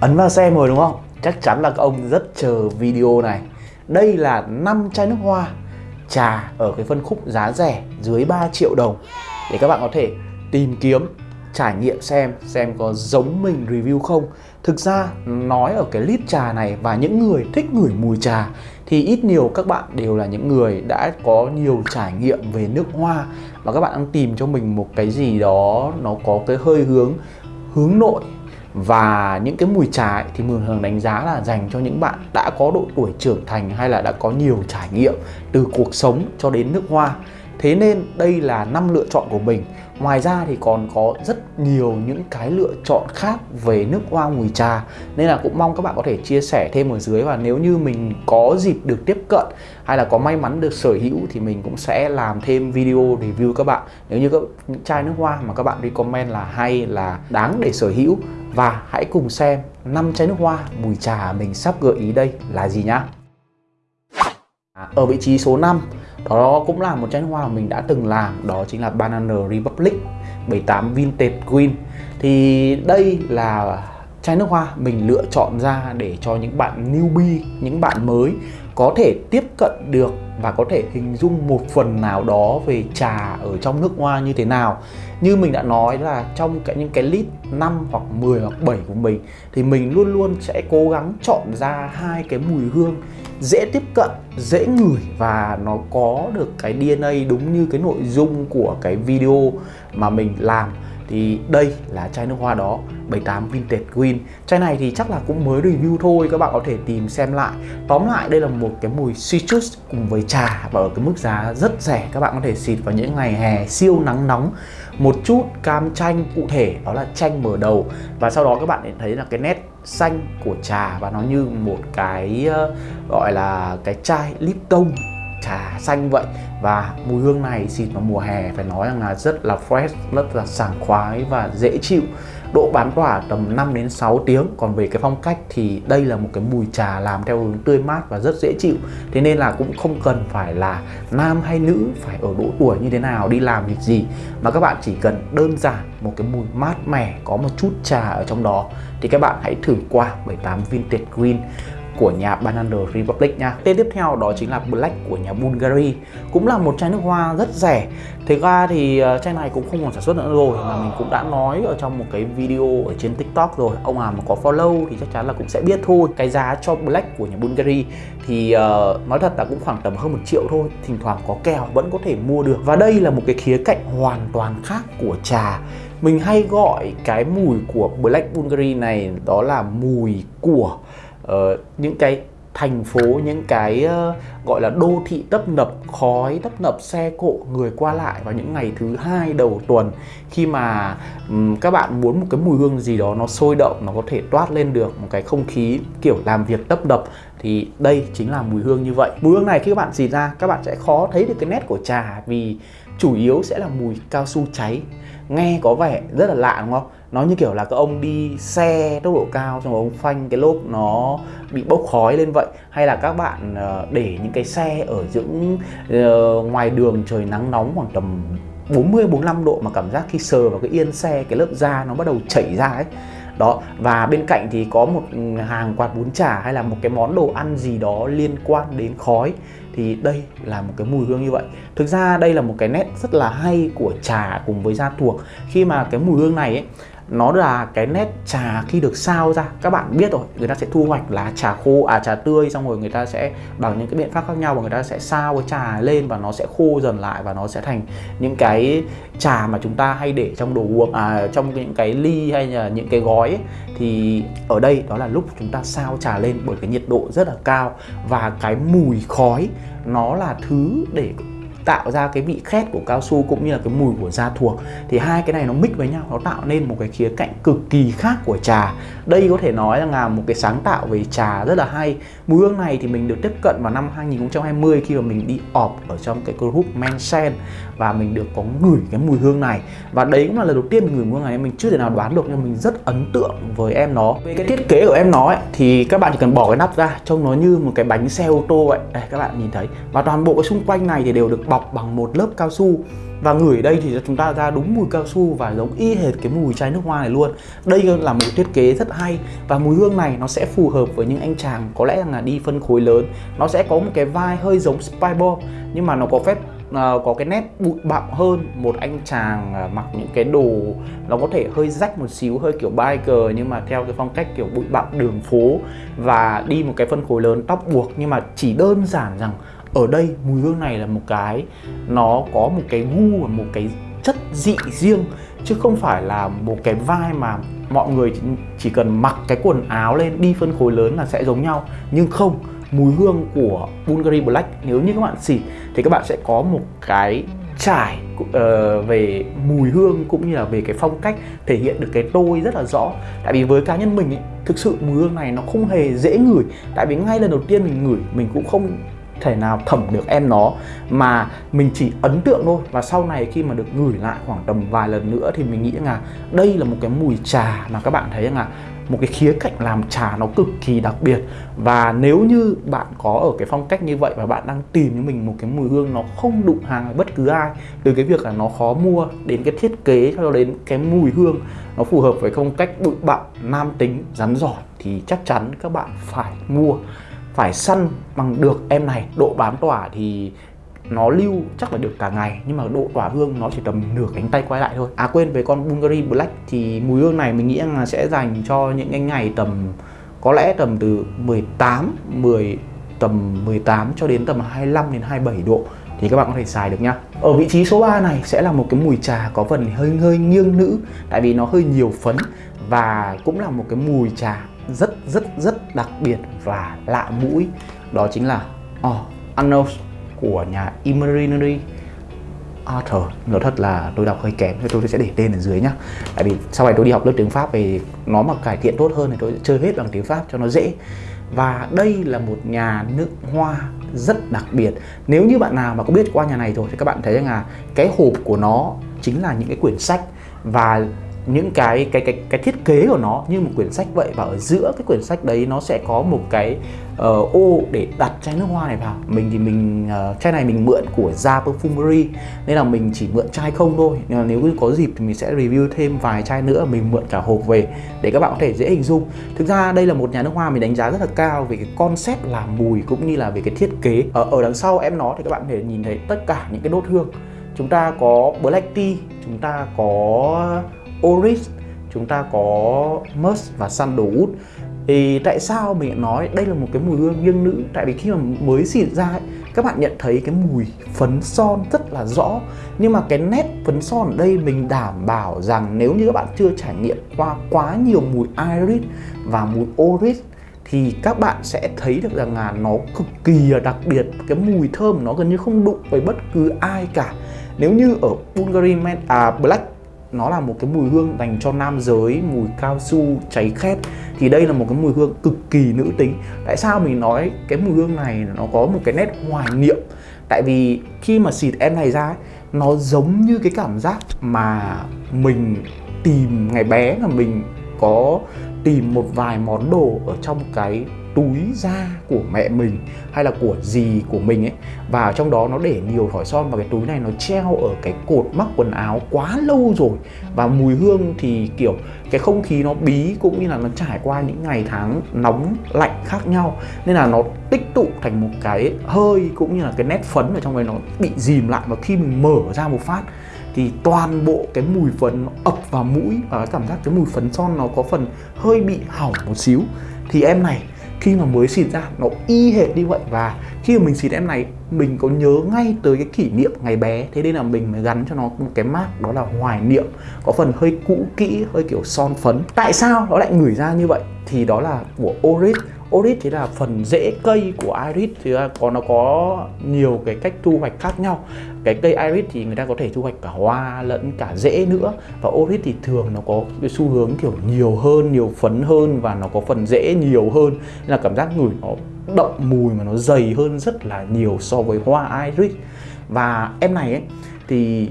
Ấn vào xem rồi đúng không? Chắc chắn là các ông rất chờ video này. Đây là 5 chai nước hoa trà ở cái phân khúc giá rẻ dưới 3 triệu đồng. Để các bạn có thể tìm kiếm, trải nghiệm xem xem có giống mình review không. Thực ra nói ở cái lít trà này và những người thích ngửi mùi trà thì ít nhiều các bạn đều là những người đã có nhiều trải nghiệm về nước hoa. Và các bạn đang tìm cho mình một cái gì đó nó có cái hơi hướng hướng nội và những cái mùi trà ấy, thì mường thường đánh giá là dành cho những bạn đã có độ tuổi trưởng thành hay là đã có nhiều trải nghiệm từ cuộc sống cho đến nước hoa. Thế nên đây là năm lựa chọn của mình. Ngoài ra thì còn có rất nhiều những cái lựa chọn khác về nước hoa mùi trà. Nên là cũng mong các bạn có thể chia sẻ thêm ở dưới Và nếu như mình có dịp được tiếp cận hay là có may mắn được sở hữu Thì mình cũng sẽ làm thêm video review các bạn. Nếu như các những chai nước hoa mà các bạn recommend là hay là đáng để sở hữu và hãy cùng xem năm chai nước hoa, mùi trà mình sắp gợi ý đây là gì nhá. À, ở vị trí số 5 đó cũng là một chai nước hoa mà mình đã từng làm, đó chính là Banana Republic 78 Vintage Green. Thì đây là chai nước hoa mình lựa chọn ra để cho những bạn newbie, những bạn mới có thể tiếp cận được và có thể hình dung một phần nào đó về trà ở trong nước hoa như thế nào. Như mình đã nói là trong cái những cái list 5 hoặc 10 hoặc 7 của mình thì mình luôn luôn sẽ cố gắng chọn ra hai cái mùi hương dễ tiếp cận, dễ ngửi và nó có được cái DNA đúng như cái nội dung của cái video mà mình làm thì đây là chai nước hoa đó 78 Vintage Green. Chai này thì chắc là cũng mới review thôi Các bạn có thể tìm xem lại. Tóm lại đây là một cái mùi citrus cùng với trà Và ở cái mức giá rất rẻ. Các bạn có thể xịt vào những ngày hè siêu nắng nóng. Một chút cam chanh cụ thể đó là chanh mở đầu. Và sau đó các bạn sẽ thấy là cái nét xanh của trà Và nó như một cái uh, gọi là cái chai Lipton trà xanh vậy. Và mùi hương này xịt vào mùa hè phải nói rằng là rất là fresh, rất là sảng khoái và dễ chịu. Độ bán tỏa tầm 5 đến 6 tiếng. Còn về cái phong cách thì đây là một cái mùi trà làm theo hướng tươi mát và rất dễ chịu. Thế nên là cũng không cần phải là nam hay nữ, phải ở độ tuổi như thế nào, đi làm việc gì. Mà các bạn chỉ cần đơn giản một cái mùi mát mẻ, có một chút trà ở trong đó. Thì các bạn hãy thử qua 78 Vintage Green của nhà Banana Republic nha. Tên tiếp theo đó chính là Black của nhà Bulgari. Cũng là một chai nước hoa rất rẻ. Thế ra thì ờ, chai này cũng không còn sản xuất nữa rồi Mà mình cũng đã nói ở trong một cái video ở trên TikTok rồi. Ông nào mà có follow thì chắc chắn là cũng sẽ biết thôi. Cái giá cho Black của nhà Bulgari thì uh, nói thật là cũng khoảng tầm hơn một triệu thôi. Thỉnh thoảng có kèo vẫn có thể mua được. Và đây là một cái khía cạnh hoàn toàn khác của trà. Mình hay gọi cái mùi của Black Bulgari này đó là mùi của uh, những cái thành phố những cái uh, gọi là đô thị tấp nập khói tấp nập xe cộ người qua lại vào những ngày thứ hai đầu tuần. Khi mà um, các bạn muốn một cái mùi hương gì đó nó sôi động nó có thể toát lên được một cái không khí kiểu làm việc tấp nập thì đây chính là mùi hương như vậy. Mùi hương này khi các bạn xịt ra các bạn sẽ khó thấy được cái nét của trà vì chủ yếu sẽ là mùi cao su cháy. Nghe có vẻ rất là lạ đúng không? Nó như kiểu là các ông đi xe tốc độ cao xong rồi ông phanh cái lốp nó bị bốc khói lên vậy. Hay là các bạn ờ, để những cái xe ở những uh, ngoài đường trời nắng nóng khoảng tầm 40 45 độ mà cảm giác khi sờ vào cái yên xe cái lớp da nó bắt đầu chảy ra ấy. Đó và bên cạnh thì có một hàng quạt bún chả hay là một cái món đồ ăn gì đó liên quan đến khói. Thì đây là một cái mùi hương như vậy. Thực ra đây là một cái nét rất là hay của trà cùng với da thuộc. Khi mà cái mùi hương này ấy nó là cái nét trà khi được sao ra. Các bạn biết rồi người ta sẽ thu hoạch lá trà khô à trà tươi xong rồi người ta sẽ bằng những cái biện pháp khác nhau và người ta sẽ sao cái trà lên và nó sẽ khô dần lại và nó sẽ thành những cái trà mà chúng ta hay để trong đồ uống à trong những cái ly hay là những cái gói ấy, thì ở đây đó là lúc chúng ta sao trà lên bởi cái nhiệt độ rất là cao. Và cái mùi khói nó là thứ để tạo ra cái vị khét của cao su cũng như là cái mùi của da thuộc. Thì hai cái này nó mix với nhau nó tạo nên một cái khía cạnh cực kỳ khác của trà. Đây có thể nói là một cái sáng tạo về trà rất là hay. Mùi hương này thì mình được tiếp cận vào năm 2020 khi mà mình đi ọp ở trong cái group Mensen và mình được có ngửi cái mùi hương này. Và đấy cũng là lần đầu tiên mình ngửi mùi hương này mình chưa thể nào đoán được nhưng mình rất ấn tượng với em nó. Về cái thiết kế của em nó ấy, thì các bạn chỉ cần bỏ cái nắp ra trông nó như một cái bánh xe ô tô vậy đây các bạn nhìn thấy. Và toàn bộ cái xung quanh này thì đều được bọc bọc bằng một lớp cao su. Và ngửi đây thì chúng ta ra đúng mùi cao su và giống y hệt cái mùi chai nước hoa này luôn. Đây là một thiết kế rất hay và mùi hương này nó sẽ phù hợp với những anh chàng có lẽ là đi phân khối lớn. Nó sẽ có một cái vai hơi giống spybo nhưng mà nó có phép uh, có cái nét bụi bặm hơn một anh chàng uh, mặc những cái đồ nó có thể hơi rách một xíu hơi kiểu biker nhưng mà theo cái phong cách kiểu bụi bặm đường phố và đi một cái phân khối lớn tóc buộc. Nhưng mà chỉ đơn giản rằng ở đây mùi hương này là một cái nó có một cái gu và một cái chất dị riêng chứ không phải là một cái vai mà mọi người chỉ cần mặc cái quần áo lên đi phân khối lớn là sẽ giống nhau. Nhưng không mùi hương của Bulgari Black nếu như các bạn xịt thì các bạn sẽ có một cái trải uh, về mùi hương cũng như là về cái phong cách thể hiện được cái tôi rất là rõ. Tại vì với cá nhân mình ấy, thực sự mùi hương này nó không hề dễ ngửi. Tại vì ngay lần đầu tiên mình ngửi mình cũng không thể nào thẩm được em nó mà mình chỉ ấn tượng thôi. Và sau này khi mà được ngửi lại khoảng tầm vài lần nữa thì mình nghĩ là đây là một cái mùi trà mà các bạn thấy rằng là một cái khía cạnh làm trà nó cực kỳ đặc biệt. Và nếu như bạn có ở cái phong cách như vậy và bạn đang tìm cho mình một cái mùi hương nó không đụng hàng với bất cứ ai, từ cái việc là nó khó mua đến cái thiết kế cho đến cái mùi hương nó phù hợp với phong cách bụi bặm, nam tính, rắn giỏi thì chắc chắn các bạn phải mua phải săn bằng được em này độ bám tỏa thì nó lưu chắc là được cả ngày, nhưng mà độ tỏa hương nó chỉ tầm nửa cánh tay quay lại thôi à quên, về con Bulgari Black thì mùi hương này mình nghĩ là sẽ dành cho những cái ngày tầm, có lẽ tầm từ 18 10 tầm 18 cho đến tầm 25 đến 27 độ thì các bạn có thể xài được nhá. Ở vị trí số 3 này sẽ là một cái mùi trà có phần hơi hơi nghiêng nữ, tại vì nó hơi nhiều phấn và cũng là một cái mùi trà rất rất rất đặc biệt và lạ mũi. Đó chính là ờ, oh, Unknown của nhà Imaginary Arthur. Nói thật là tôi đọc hơi kém thì tôi sẽ để tên ở dưới nhá. Tại vì sau này tôi đi học lớp tiếng Pháp thì nó mà cải thiện tốt hơn thì tôi sẽ chơi hết bằng tiếng Pháp cho nó dễ. Và đây là một nhà nước hoa rất đặc biệt. Nếu như bạn nào mà có biết qua nhà này rồi thì các bạn thấy rằng là cái hộp của nó chính là những cái quyển sách. Và những cái cái cái cái thiết kế của nó như một quyển sách vậy và ở giữa cái quyển sách đấy nó sẽ có một cái uh, ô để đặt chai nước hoa này vào. Mình thì mình uh, chai này mình mượn của da Perfumery nên là mình chỉ mượn chai không thôi. Nhưng mà nếu có dịp thì mình sẽ review thêm vài chai nữa mình mượn cả hộp về để các bạn có thể dễ hình dung. Thực ra đây là một nhà nước hoa mình đánh giá rất là cao về cái concept làm mùi cũng như là về cái thiết kế. Ở ở đằng sau em nó thì các bạn có thể nhìn thấy tất cả những cái đốt hương. Chúng ta có black tea chúng ta có Oris chúng ta có Musk và Sandalwood. Thì tại sao mình nói đây là một cái mùi hương nghiêng nữ? Tại vì khi mà mới xịt ra ấy, các bạn nhận thấy cái mùi phấn son rất là rõ. Nhưng mà cái nét phấn son ở đây mình đảm bảo rằng nếu như các bạn chưa trải nghiệm qua quá nhiều mùi iris và mùi oris thì các bạn sẽ thấy được rằng là nó cực kỳ đặc biệt. Cái mùi thơm nó gần như không đụng với bất cứ ai cả. Nếu như ở Bulgari Man, à, Black nó là một cái mùi hương dành cho nam giới mùi cao su cháy khét. Thì đây là một cái mùi hương cực kỳ nữ tính. Tại sao mình nói cái mùi hương này nó có một cái nét hoài niệm? Tại vì khi mà xịt em này ra ấy, nó giống như cái cảm giác mà mình tìm ngày bé là mình có tìm một vài món đồ ở trong cái túi da của mẹ mình hay là của dì của mình ấy. Và trong đó nó để nhiều thỏi son và cái túi này nó treo ở cái cột mắc quần áo quá lâu rồi. Và mùi hương thì, kiểu, cái không khí nó bí cũng như là nó trải qua những ngày tháng nóng lạnh khác nhau. Nên là nó tích tụ thành một cái hơi cũng như là cái nét phấn ở trong đấy nó bị dìm lại và khi mình mở ra một phát thì toàn bộ cái mùi phấn nó ập vào mũi và cảm giác cái mùi phấn son nó có phần hơi bị hỏng một xíu. Thì em này khi mà mới xịt ra, nó y hệt như vậy. Và khi mà mình xịt em này, mình có nhớ ngay tới cái kỷ niệm ngày bé. Thế nên là mình mới gắn cho nó một cái mát đó là hoài niệm. Có phần hơi cũ kỹ, hơi kiểu son phấn. Tại sao nó lại ngửi ra như vậy? Thì đó là của Oris Oris thì là phần rễ cây của iris, thì có, nó có nhiều cái cách thu hoạch khác nhau. Cái cây iris thì người ta có thể thu hoạch cả hoa lẫn cả rễ nữa. Và oris thì thường nó có cái xu hướng kiểu nhiều hơn, nhiều phấn hơn và nó có phần rễ nhiều hơn. Nên là cảm giác ngửi nó đậm mùi mà nó dày hơn rất là nhiều so với hoa iris. Và em này ấy, thì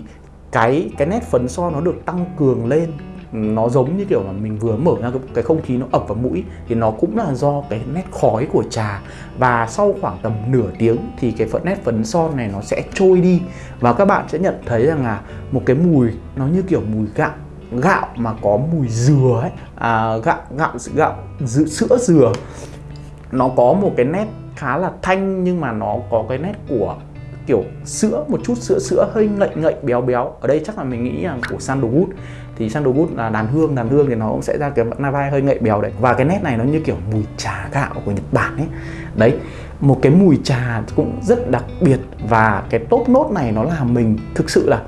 cái cái nét phấn son nó được tăng cường lên nó giống như kiểu mà mình vừa mở ra cái, không khí nó ập vào mũi thì nó cũng là do cái nét khói của trà. Và sau khoảng tầm nửa tiếng thì cái phần nét phấn son này nó sẽ trôi đi. Và các bạn sẽ nhận thấy rằng là một cái mùi nó như kiểu mùi gạo gạo mà có mùi dừa ấy. À, gạo gạo gạo sữa dừa. Nó có một cái nét khá là thanh nhưng mà nó có cái nét của kiểu sữa, một chút sữa sữa hơi ngậy ngậy, béo béo. Ở đây chắc là mình nghĩ là của sandalwood thì sandalwood là đàn hương đàn hương thì nó cũng sẽ ra cái vai hơi ngậy béo đấy. Và cái nét này nó như kiểu mùi trà gạo của nhật bản ấy. Đấy, một cái mùi trà cũng rất đặc biệt. Và cái top nốt này nó làm mình thực sự là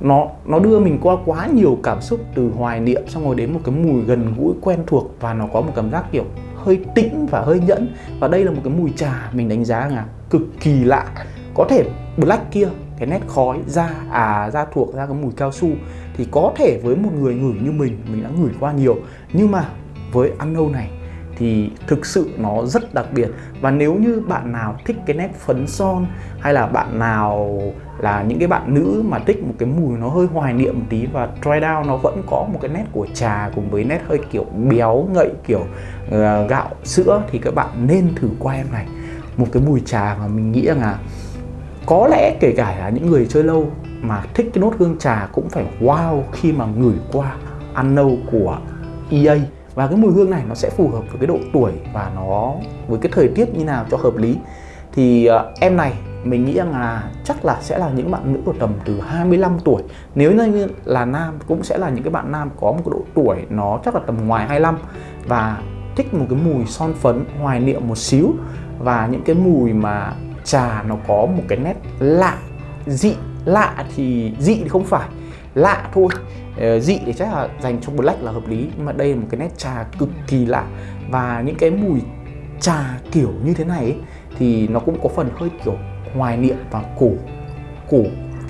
nó nó đưa mình qua quá nhiều cảm xúc từ hoài niệm, xong rồi đến một cái mùi gần gũi, quen thuộc. Và nó có một cảm giác kiểu hơi tĩnh và hơi nhẫn. Và đây là một cái mùi trà mình đánh giá là cực kỳ lạ. Có thể black kia cái nét khói da à da thuộc ra cái mùi cao su thì có thể với một người ngửi như mình mình đã ngửi qua nhiều. Nhưng mà với ăn nâu này thì thực sự nó rất đặc biệt. Và nếu như bạn nào thích cái nét phấn son hay là bạn nào là những cái bạn nữ mà thích một cái mùi nó hơi hoài niệm một tí và dry down nó vẫn có một cái nét của trà cùng với nét hơi kiểu béo ngậy kiểu uh, gạo sữa thì các bạn nên thử qua em này. Một cái mùi trà mà mình nghĩ rằng là có lẽ kể cả là những người chơi lâu mà thích cái nốt hương trà cũng phải wow khi mà ngửi qua ăn nâu của EA và cái mùi hương này nó sẽ phù hợp với cái độ tuổi và nó với cái thời tiết như nào cho hợp lý. Thì uh, em này mình nghĩ rằng là chắc là sẽ là những bạn nữ của tầm từ 25 tuổi. Nếu như là nam cũng sẽ là những cái bạn nam có một cái độ tuổi nó chắc là tầm ngoài 25 và thích một cái mùi son phấn hoài niệm một xíu. Và những cái mùi mà trà nó có một cái nét lạ. Dị lạ thì dị thì không phải. Lạ thôi. Ờ, dị thì chắc là dành cho black là hợp lý nhưng mà đây là một cái nét trà cực kỳ lạ. Và những cái mùi trà kiểu như thế này ấy, thì nó cũng có phần hơi kiểu hoài niệm và cổ cổ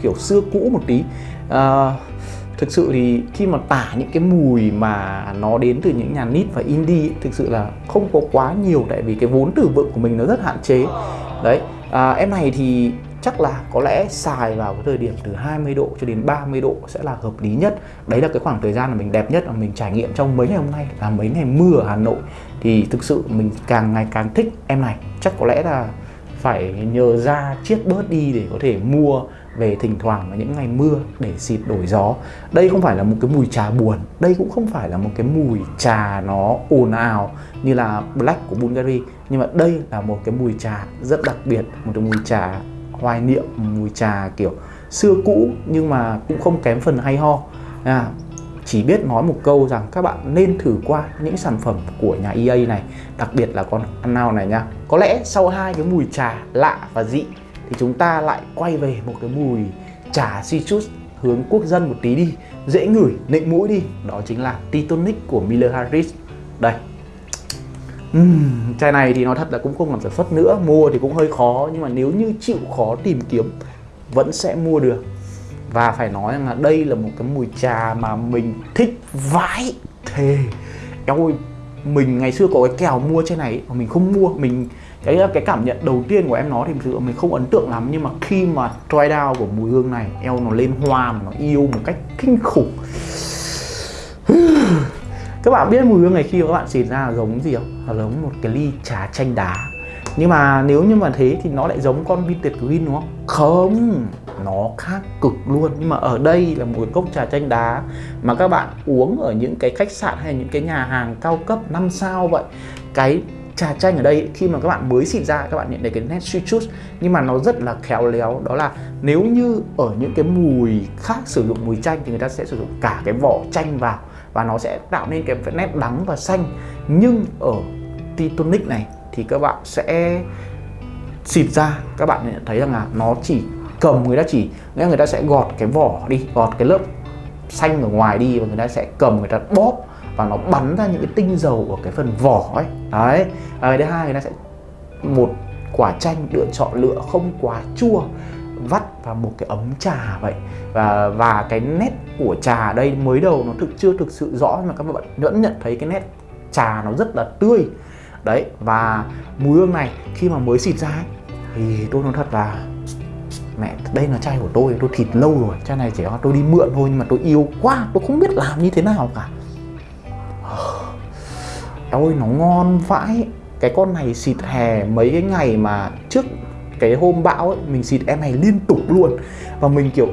kiểu xưa cũ một tí. À, thực sự thì khi mà tả những cái mùi mà nó đến từ những nhà nít và indie thực sự là không có quá nhiều tại vì cái vốn từ vựng của mình nó rất hạn chế. Đấy à, em này thì chắc là có lẽ xài vào cái thời điểm từ 20 độ cho đến 30 độ sẽ là hợp lý nhất. Đấy là cái khoảng thời gian mà mình đẹp nhất mà mình trải nghiệm trong mấy ngày hôm nay là mấy ngày mưa ở Hà Nội. Thì thực sự mình càng ngày càng thích em này. Chắc có lẽ là phải nhờ ra chiết bớt đi để có thể mua về thỉnh thoảng vào những ngày mưa để xịt đổi gió. Đây không phải là một cái mùi trà buồn đây cũng không phải là một cái mùi trà nó ồn ào như là black của Bulgari nhưng mà đây là một cái mùi trà rất đặc biệt một cái mùi trà hoài niệm mùi trà kiểu xưa cũ nhưng mà cũng không kém phần hay ho. À, chỉ biết nói một câu rằng các bạn nên thử qua những sản phẩm của nhà EA này đặc biệt là con ăn nào này nha. Có lẽ sau hai cái mùi trà lạ và dị thì chúng ta lại quay về một cái mùi trà citrus hướng quốc dân một tí đi dễ ngửi nịnh mũi đi. Đó chính là Titonic của Miller Harris. Đây uhm, chai này thì nói thật là cũng không làm sản xuất nữa mua thì cũng hơi khó nhưng mà nếu như chịu khó tìm kiếm vẫn sẽ mua được. Và phải nói rằng là đây là một cái mùi trà mà mình thích vãi. Thề eo ơi mình ngày xưa có cái kèo mua chai này mà mình không mua mình cái cái cảm nhận đầu tiên của em nó thì thực sự mình không ấn tượng lắm nhưng mà khi mà try down của mùi hương này eo nó lên hoa mà nó yêu một cách kinh khủng các bạn biết mùi hương này khi các bạn xịt ra là giống gì không? Là giống một cái ly trà chanh đá. Nhưng mà nếu như mà thế thì nó lại giống con vintage green đúng không? Không, nó khác cực luôn. Nhưng mà ở đây là một cái cốc trà chanh đá mà các bạn uống ở những cái khách sạn hay những cái nhà hàng cao cấp 5 sao vậy. Cái trà chanh ở đây, khi mà các bạn mới xịt ra, các bạn nhận thấy cái nét citrus nhưng mà nó rất là khéo léo. Đó là nếu như ở những cái mùi khác sử dụng mùi chanh thì người ta sẽ sử dụng cả cái vỏ chanh vào và nó sẽ tạo nên cái nét đắng và xanh. Nhưng ở Titonic này thì các bạn sẽ xịt ra. Các bạn nhận thấy rằng là nó chỉ cầm người ta chỉ. Nghĩa người ta sẽ gọt cái vỏ đi, gọt cái lớp xanh ở ngoài đi và người ta sẽ cầm, người ta bóp và nó bắn ra những cái tinh dầu ở cái phần vỏ ấy. Đấy. Và cái thứ hai, người ta sẽ một quả chanh lựa chọn lựa không quá chua vắt vào một cái ấm trà vậy. Và và cái nét của trà đây mới đầu nó thực chưa thực sự rõ nhưng mà các bạn vẫn nhận thấy cái nét trà nó rất là tươi. Đấy và mùi hương này khi mà mới xịt ra ấy, thì tôi nói thật là mẹ đây là chai của tôi tôi thịt lâu rồi chai này chỉ là tôi đi mượn thôi nhưng mà tôi yêu quá tôi không biết làm như thế nào cả. Ôi nó ngon vãi. Cái con này xịt hè mấy cái ngày mà trước cái hôm bão ấy, mình xịt em này liên tục luôn. Và mình kiểu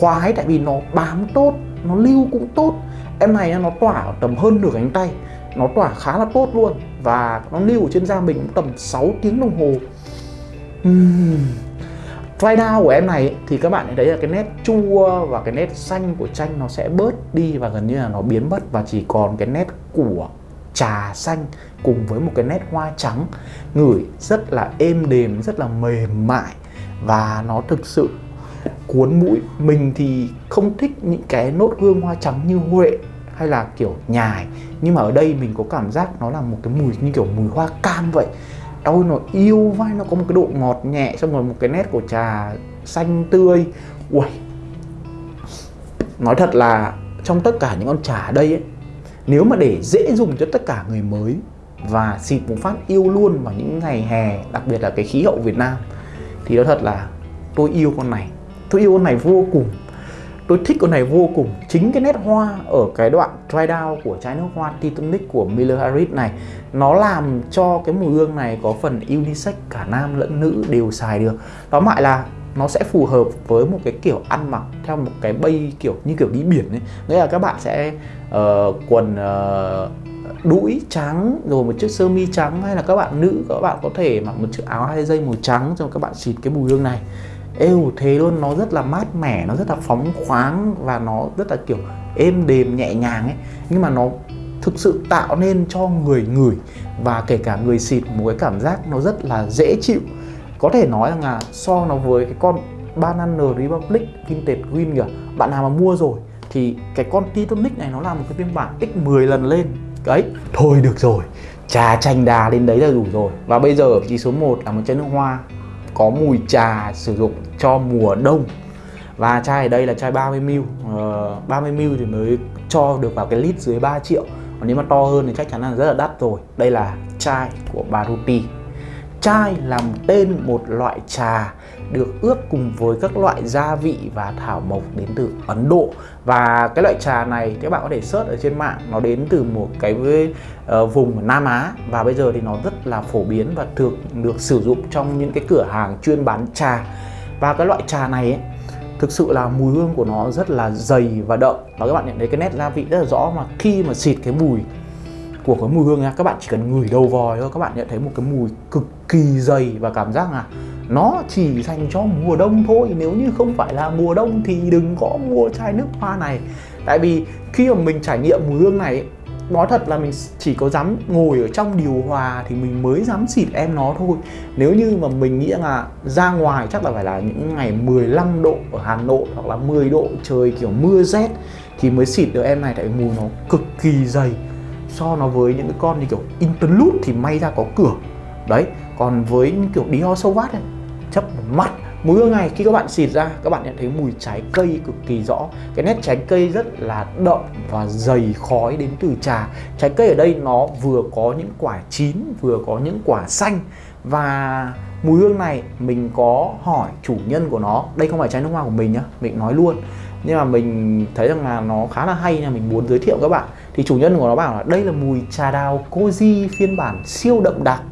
khoái tại vì nó bám tốt, nó lưu cũng tốt. Em này nó tỏa tầm hơn nửa cánh tay, nó tỏa khá là tốt luôn. Và nó lưu ở trên da mình tầm 6 tiếng đồng hồ. Uhm. dry down của em này thì các bạn thấy là cái nét chua và cái nét xanh của chanh nó sẽ bớt đi và gần như là nó biến mất. Và chỉ còn cái nét của trà xanh cùng với một cái nét hoa trắng. Ngửi rất là êm đềm, rất là mềm mại và nó thực sự cuốn mũi. Mình thì không thích những cái nốt hương hoa trắng như huệ hay là kiểu nhài. Nhưng mà ở đây mình có cảm giác nó là một cái mùi như kiểu mùi hoa cam vậy. Đâu nó yêu vai, nó có một cái độ ngọt nhẹ, xong rồi một cái nét của trà xanh tươi. Ui nói thật là trong tất cả những con trà ở đây ấy nếu mà để dễ dùng cho tất cả người mới và xịt một phát yêu luôn vào những ngày hè, đặc biệt là cái khí hậu Việt Nam, thì nó thật là tôi yêu con này. Tôi yêu con này vô cùng. Tôi thích con này vô cùng. Chính cái nét hoa ở cái đoạn dry down của trái nước hoa Titanic của Miller Harris này, nó làm cho cái mùi hương này có phần unisex, cả nam lẫn nữ đều xài được. Đó lại là nó sẽ phù hợp với một cái kiểu ăn mặc theo một cái bay kiểu như kiểu đi biển ấy. Nghĩa là các bạn sẽ uh, quần uh, đũi trắng rồi một chiếc sơ mi trắng hay là các bạn nữ các bạn có thể mặc một chiếc áo hai dây màu trắng rồi các bạn xịt cái mùi hương này. Êu thế luôn nó rất là mát mẻ nó rất là phóng khoáng và nó rất là kiểu êm đềm nhẹ nhàng ấy. Nhưng mà nó thực sự tạo nên cho người ngửi và kể cả người xịt một cái cảm giác nó rất là dễ chịu có thể nói rằng là so nó với cái con Banana Republic Vintage Green kìa bạn nào mà mua rồi thì cái con Titanic này nó là một cái phiên bản x10 lần lên. Đấy thôi được rồi trà chanh đà lên đấy là đủ rồi. Và bây giờ ở vị trí số 1 là một chai nước hoa có mùi trà sử dụng cho mùa đông. Và chai ở đây là chai 30ml uh, 30ml thì mới cho được vào cái lít dưới 3 triệu. Còn nếu mà to hơn thì chắc chắn là rất là đắt rồi. Đây là chai của Baruti chai làm tên một loại trà được ướp cùng với các loại gia vị và thảo mộc đến từ Ấn Độ. Và cái loại trà này các bạn có thể search ở trên mạng nó đến từ một cái uh, vùng Nam Á. Và bây giờ thì nó rất là phổ biến và thường được sử dụng trong những cái cửa hàng chuyên bán trà. Và cái loại trà này ấy, thực sự là mùi hương của nó rất là dày và đậm. Và các bạn nhận thấy cái nét gia vị rất là rõ mà khi mà xịt cái mùi của cái mùi hương nha. Các bạn chỉ cần ngửi đầu vòi thôi, các bạn nhận thấy một cái mùi cực kỳ dày và cảm giác là nó chỉ dành cho mùa đông thôi. Nếu như không phải là mùa đông thì đừng có mua chai nước hoa này. Tại vì khi mà mình trải nghiệm mùi hương này, nói thật là mình chỉ có dám ngồi ở trong điều hòa thì mình mới dám xịt em nó thôi. Nếu như mà mình nghĩ là ra ngoài chắc là phải là những ngày 15 độ ở Hà Nội hoặc là 10 độ trời kiểu mưa rét thì mới xịt được em này. Tại mùi nó cực kỳ dày so nó với những cái con như kiểu interlude thì may ra có cửa. Đấy, còn với những kiểu Dior Sauvage này chấp mắt mùi hương này, khi các bạn xịt ra, các bạn nhận thấy mùi trái cây cực kỳ rõ. Cái nét trái cây rất là đậm và dày khói đến từ trà. Trái cây ở đây nó vừa có những quả chín, vừa có những quả xanh. Và mùi hương này mình có hỏi chủ nhân của nó. Đây không phải trái nước hoa của mình nhá, mình nói luôn. Nhưng mà mình thấy rằng là nó khá là hay nên mình muốn giới thiệu các bạn thì chủ nhân của nó bảo là đây là mùi trà đào Koji phiên bản siêu đậm đặc.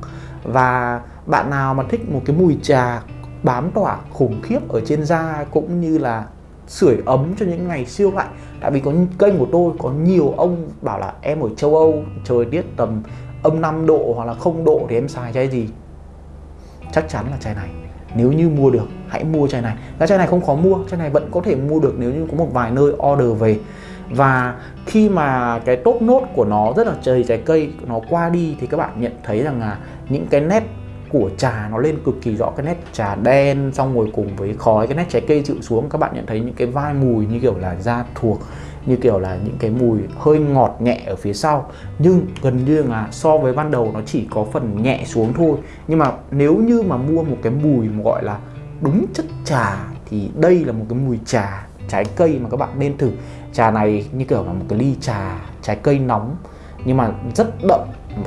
Và bạn nào mà thích một cái mùi trà bám tỏa khủng khiếp ở trên da cũng như là sưởi ấm cho những ngày siêu lạnh. Tại vì có kênh của tôi có nhiều ông bảo là em ở châu Âu, trời tiết tầm âm 5 độ hoặc là không độ thì em xài chai gì? Chắc chắn là chai này. Nếu như mua được, hãy mua chai này. Cái chai này không khó mua, chai này vẫn có thể mua được nếu như có một vài nơi order về và khi mà cái top nốt của nó rất là trời trái cây, nó qua đi thì các bạn nhận thấy rằng là những cái nét của trà nó lên cực kỳ rõ. Cái nét trà đen, xong rồi cùng với khói, cái nét trái cây chịu xuống, các bạn nhận thấy những cái vai mùi như kiểu là da thuộc, như kiểu là những cái mùi hơi ngọt nhẹ ở phía sau. Nhưng gần như là so với ban đầu nó chỉ có phần nhẹ xuống thôi. Nhưng mà nếu như mà mua một cái mùi mà gọi là đúng chất trà thì đây là một cái mùi trà trái cây mà các bạn nên thử trà này như kiểu là một cái ly trà trái cây nóng nhưng mà rất đậm.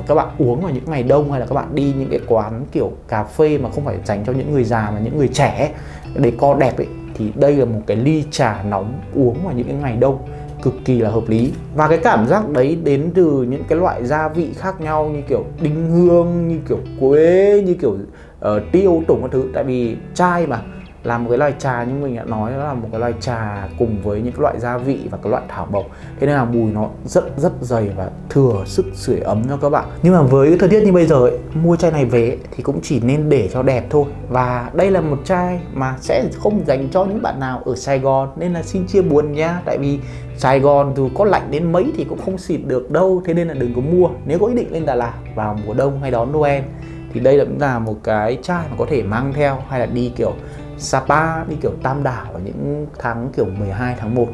Các bạn uống vào những ngày đông hay là các bạn đi những cái quán kiểu cà phê mà không phải dành cho những người già mà những người trẻ để co đẹp ấy thì đây là một cái ly trà nóng uống vào những cái ngày đông cực kỳ là hợp lý. Và cái cảm giác đấy đến từ những cái loại gia vị khác nhau như kiểu đinh hương như kiểu quế như kiểu uh, tiêu tùng các thứ. Tại vì chai mà là một cái loại trà như mình đã nói nó là một cái loại trà cùng với những cái loại gia vị và cái loại thảo mộc thế nên là mùi nó rất rất dày và thừa sức sưởi ấm cho các bạn. Nhưng mà với cái thời tiết như bây giờ ấy, mua chai này về thì cũng chỉ nên để cho đẹp thôi. Và đây là một chai mà sẽ không dành cho những bạn nào ở Sài Gòn nên là xin chia buồn nha. Tại vì Sài Gòn dù có lạnh đến mấy thì cũng không xịt được đâu thế nên là đừng có mua. Nếu có ý định lên Đà Lạt vào mùa đông hay đón Noel thì đây cũng là một cái chai mà có thể mang theo hay là đi kiểu Sapa đi kiểu Tam Đảo ở những tháng kiểu 12 tháng 1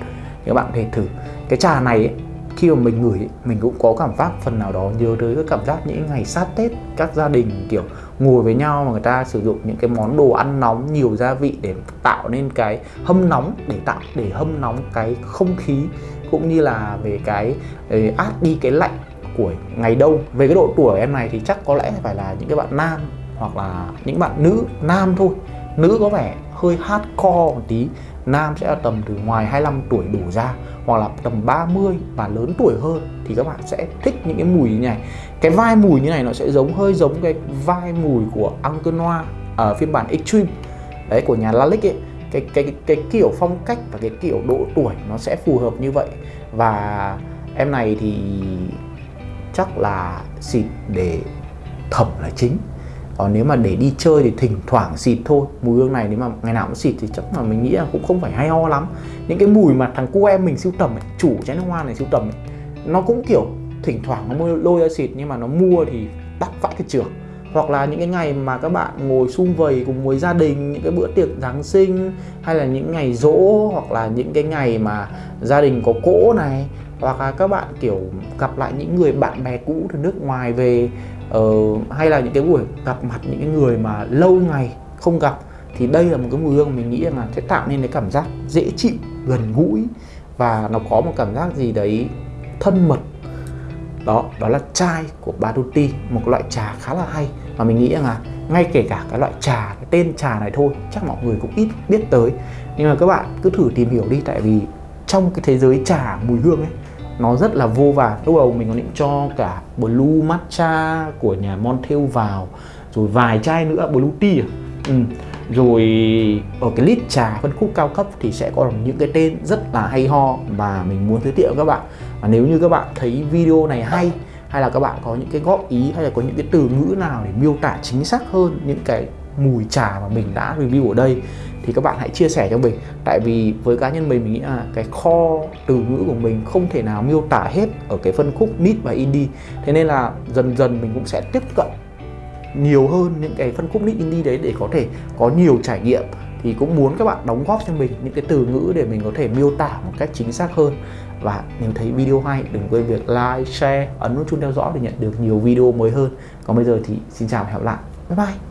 các bạn thể thử. Cái trà này ấy, khi mà mình ngửi mình cũng có cảm giác phần nào đó nhớ tới cái cảm giác những ngày sát Tết các gia đình kiểu ngồi với nhau mà người ta sử dụng những cái món đồ ăn nóng nhiều gia vị để tạo nên cái hâm nóng để tạo để hâm nóng cái không khí cũng như là về cái ờ, át đi cái lạnh của ngày đông. Về cái độ tuổi em này thì chắc có lẽ phải là những cái bạn nam hoặc là những bạn nữ nam thôi nữ có vẻ hơi hardcore một tí. Nam sẽ là tầm từ ngoài 25 tuổi đổ ra hoặc là tầm 30 và lớn tuổi hơn. Thì các bạn sẽ thích những cái mùi như này. Cái vai mùi như này nó sẽ giống hơi giống cái vai mùi của Uncle Noir ở à, phiên bản Extreme. Đấy của nhà Lalique ấy. Cái, cái cái cái kiểu phong cách và cái kiểu độ tuổi nó sẽ phù hợp như vậy. Và em này thì chắc là xịt để thẩm là chính còn nếu mà để đi chơi thì thỉnh thoảng xịt thôi. Mùi hương này nếu mà ngày nào cũng xịt thì chắc là mình nghĩ là cũng không phải hay ho lắm. Những cái mùi mà thằng cô em mình siêu tầm ấy, chủ trái nước hoa này siêu tầm ấy, nó cũng kiểu thỉnh thoảng nó mua lôi ra xịt nhưng mà nó mua thì đắt vãi cái trường hoặc là những cái ngày mà các bạn ngồi sum vầy cùng với gia đình những cái bữa tiệc Giáng sinh hay là những ngày rỗ hoặc là những cái ngày mà gia đình có cỗ này hoặc là các bạn kiểu gặp lại những người bạn bè cũ từ nước ngoài về uh, hay là những cái buổi gặp mặt những cái người mà lâu ngày không gặp thì đây là một cái mùi hương mình nghĩ là sẽ tạo nên cái cảm giác dễ chịu gần gũi và nó có một cảm giác gì đấy thân mật đó đó là chai của Baduti, một loại trà khá là hay mà mình nghĩ rằng là ngay kể cả cái loại trà, cái tên trà này thôi, chắc mọi người cũng ít biết tới nhưng mà các bạn cứ thử tìm hiểu đi, tại vì trong cái thế giới trà mùi hương ấy, nó rất là vô vàn lúc đầu mình còn định cho cả blue matcha của nhà Montel vào, rồi vài chai nữa, blue tea à? ừ. rồi ở cái list trà phân khúc cao cấp thì sẽ có những cái tên rất là hay ho mà mình muốn giới thiệu các bạn và nếu như các bạn thấy video này hay hay là các bạn có những cái góp ý, hay là có những cái từ ngữ nào để miêu tả chính xác hơn những cái mùi trà mà mình đã review ở đây, thì các bạn hãy chia sẻ cho mình. Tại vì với cá nhân mình mình nghĩ là cái kho từ ngữ của mình không thể nào miêu tả hết ở cái phân khúc mid và indie. Thế nên là dần dần mình cũng sẽ tiếp cận nhiều hơn những cái phân khúc mid indie đấy để có thể có nhiều trải nghiệm. Thì cũng muốn các bạn đóng góp cho mình những cái từ ngữ để mình có thể miêu tả một cách chính xác hơn và nếu thấy video hay đừng quên việc like, share, ấn nút chuông theo dõi để nhận được nhiều video mới hơn. Còn bây giờ thì xin chào và hẹn gặp lại. Bye bye.